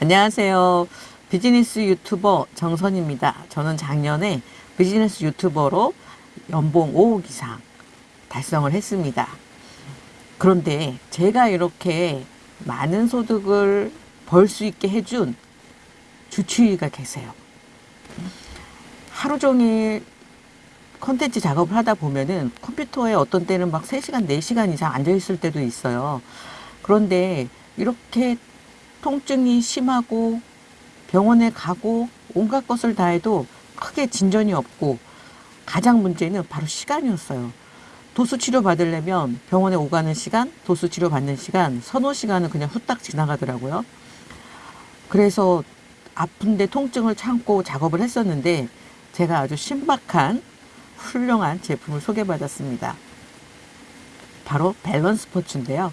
안녕하세요. 비즈니스 유튜버 정선입니다. 저는 작년에 비즈니스 유튜버로 연봉 5억 이상 달성을 했습니다. 그런데 제가 이렇게 많은 소득을 벌 수 있게 해준 주치의가 계세요. 하루 종일 컨텐츠 작업을 하다 보면은 컴퓨터에 어떤 때는 막 3시간, 4시간 이상 앉아 있을 때도 있어요. 그런데 이렇게 통증이 심하고 병원에 가고 온갖 것을 다 해도 크게 진전이 없고 가장 문제는 바로 시간이었어요. 도수 치료 받으려면 병원에 오가는 시간, 도수 치료 받는 시간, 서너 시간은 그냥 후딱 지나가더라고요. 그래서 아픈데 통증을 참고 작업을 했었는데 제가 아주 신박한 훌륭한 제품을 소개받았습니다. 바로 밸런스 스포츠인데요.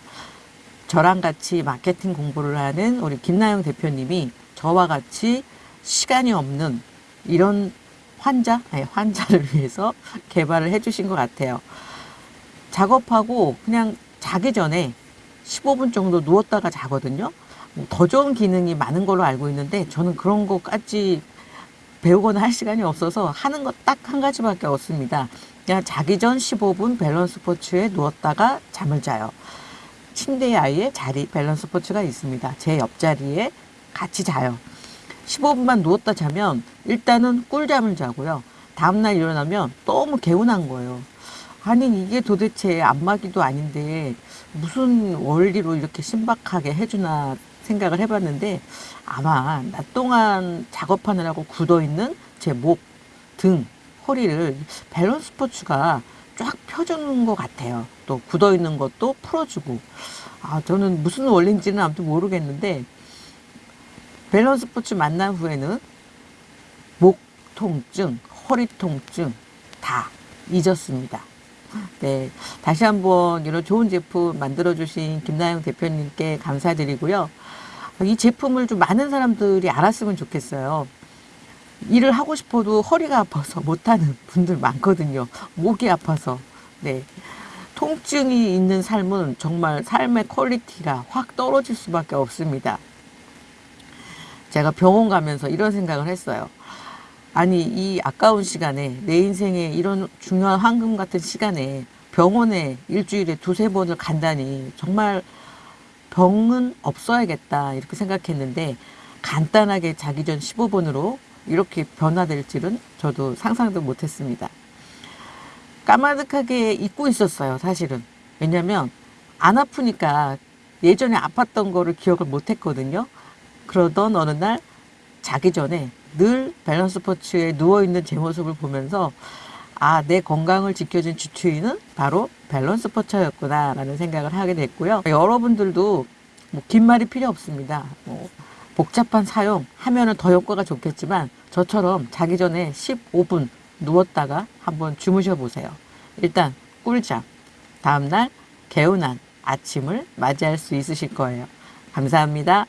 저랑 같이 마케팅 공부를 하는 우리 김나영 대표님이 저와 같이 시간이 없는 이런 환자, 아니, 환자를 위해서 개발을 해주신 것 같아요. 작업하고 그냥 자기 전에 15분 정도 누웠다가 자거든요. 뭐더 좋은 기능이 많은 걸로 알고 있는데 저는 그런 것까지 배우거나 할 시간이 없어서 하는 것 딱 한 가지밖에 없습니다. 그냥 자기 전 15분 밸런스 스포츠에 누웠다가 잠을 자요. 침대에 아예 자리 밸런스 스포츠가 있습니다. 제 옆자리에 같이 자요. 15분만 누웠다 자면 일단은 꿀잠을 자고요. 다음날 일어나면 너무 개운한 거예요. 아니 이게 도대체 안마기도 아닌데 무슨 원리로 이렇게 신박하게 해주나 생각을 해봤는데 아마 낮 동안 작업하느라고 굳어있는 제 목, 등, 허리를 밸런스 스포츠가 쫙 펴주는 것 같아요. 또 굳어있는 것도 풀어주고 아 저는 무슨 원리인지는 아무튼 모르겠는데 밸런스 스포츠 만난 후에는 목 통증, 허리 통증 다 잊었습니다. 네, 다시 한번 이런 좋은 제품 만들어주신 김나영 대표님께 감사드리고요. 이 제품을 좀 많은 사람들이 알았으면 좋겠어요. 일을 하고 싶어도 허리가 아파서 못하는 분들 많거든요. 목이 아파서. 네. 통증이 있는 삶은 정말 삶의 quality가 확 떨어질 수밖에 없습니다. 제가 병원 가면서 이런 생각을 했어요. 아니, 이 아까운 시간에, 내 인생에 이런 중요한 황금 같은 시간에 병원에 일주일에 두세 번을 간다니 정말 병은 없어야겠다. 이렇게 생각했는데 간단하게 자기 전 15분으로 이렇게 변화될 줄은 저도 상상도 못했습니다. 까마득하게 잊고 있었어요, 사실은. 왜냐면 안 아프니까 예전에 아팠던 거를 기억을 못했거든요. 그러던 어느 날 자기 전에 늘 밸런스 스포츠에 누워있는 제 모습을 보면서 아, 내 건강을 지켜준 주치의는 바로 밸런스 스포츠였구나 라는 생각을 하게 됐고요. 여러분들도 뭐 긴 말이 필요 없습니다. 뭐 복잡한 사용 하면은 더 효과가 좋겠지만 저처럼 자기 전에 15분 누웠다가 한번 주무셔 보세요. 일단 꿀잠, 다음날 개운한 아침을 맞이할 수 있으실 거예요. 감사합니다.